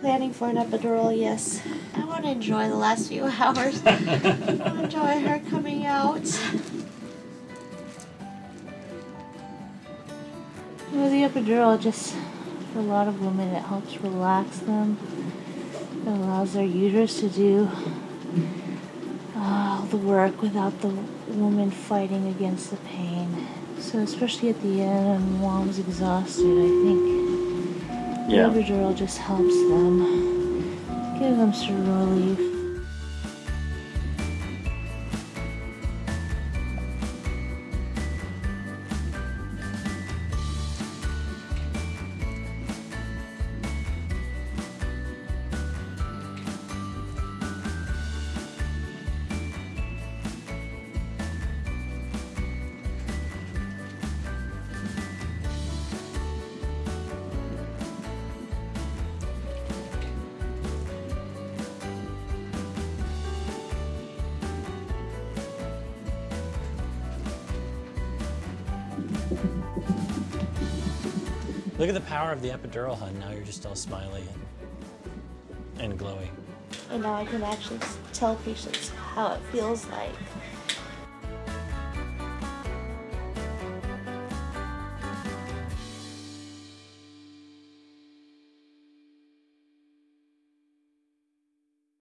Planning for an epidural, yes. I want to enjoy the last few hours. I want to enjoy her coming out. With the epidural, just for a lot of women, it helps relax them. It allows their uterus to do all the work without the woman fighting against the pain. So, especially at the end, when mom's exhausted, I think Yeah. epidural just helps them, give them some relief. Look at the power of the epidural, hun. Now you're just all smiley and, and glowy. And now I can actually tell patients how it feels like